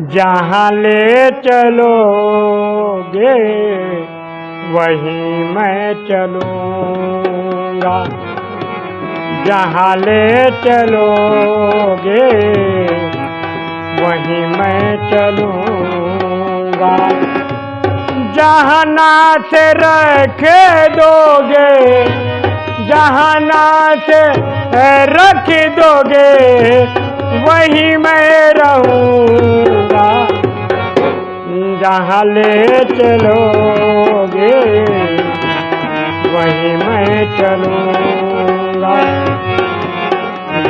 जहाँ ले चलोगे, वहीं मैं चलूँगा। जहाँ ले चलोगे, वहीं मैं चलूँगा। जहाँ ना से रख दोगे जहाँ ना से रख दोगे, वहीं मैं रहूँगा जहाँ ले चलोगे वहीं मैं चलूँगा।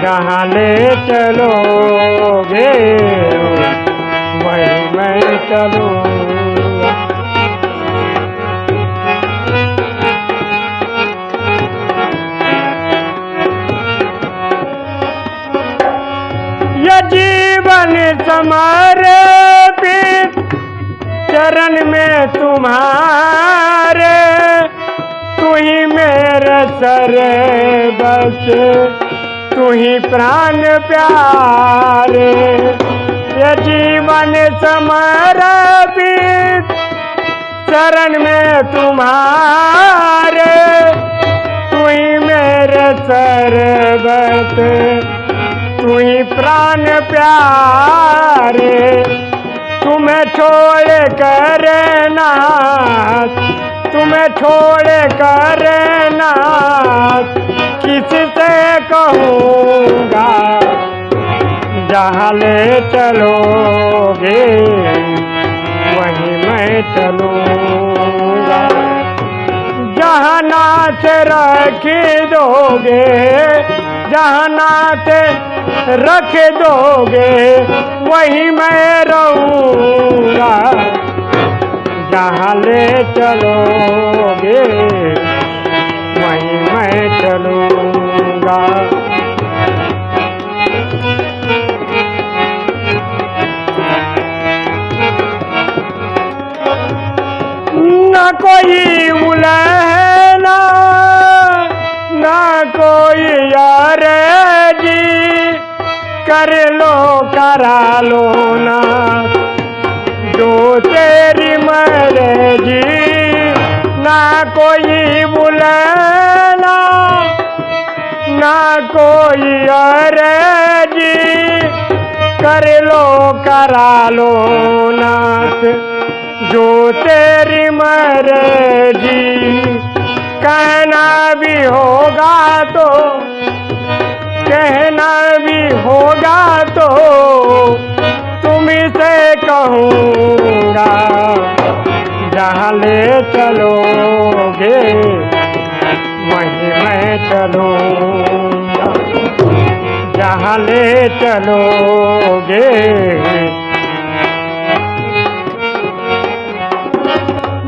जहाँ ले चलोगे वहीं मैं चलूँगा। ये जीवन समर्पित चरण में तुम्हारे, तू ही मेरे सर बस, तू ही प्राण प्यारे। ये जीवन समर्पित चरण में तुम्हारे, तू ही मेरे सरबत तू ही प्राण प्यारे। छोड़ कर नाथ तुम्हें छोड़ कर नाथ किससे कहूँगा, जहाँ ले चलोगे, वहीं मैं चलूँगा। जहाँ नाथ रख दोगे, जहाँ नाथ रख दोगे चलोगे। वहीं मैं चलूँगा। न कोई उलहना, न कोई यार जी कर लो, करा लो ना। जो तेरी कोई बुलाना, ना कोई और जी कर लो करा लो नाथ जो तेरी मर्ज़ी। कहना भी होगा तो कहना भी होगा तो तुम से कहूँगा। जहाँ ले चलोगे मैं चलूँगा जहाँ ले चलोगे।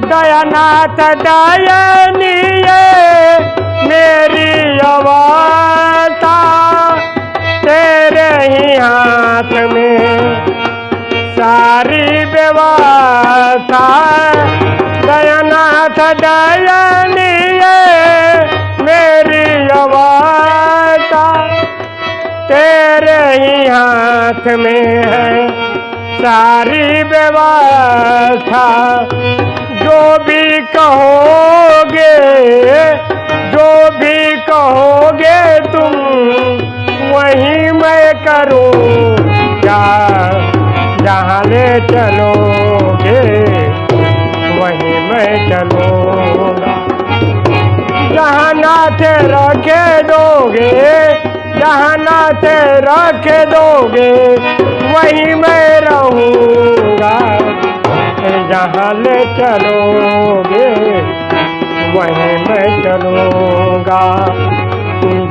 दयानाथ दयनीय मेरी अवस्था तेरे ही हाथ में सारी व्यवस्था ही हाथ में है सारी व्यवस्था। जो भी कहोगे, जो भी कहोगे तुम, वही मैं करूँ क्या जहाँ ले चलोगे, वही मैं चलूँगा। जहाँ नाथ रखे दोगे जहाँ रख दोगे, वहीं मैं रहूँगा। जहाँ ले चलोगे, वहीं मैं चलूँगा।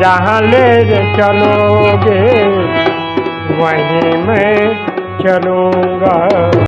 जहाँ ले चलोगे, वहीं मैं चलूँगा।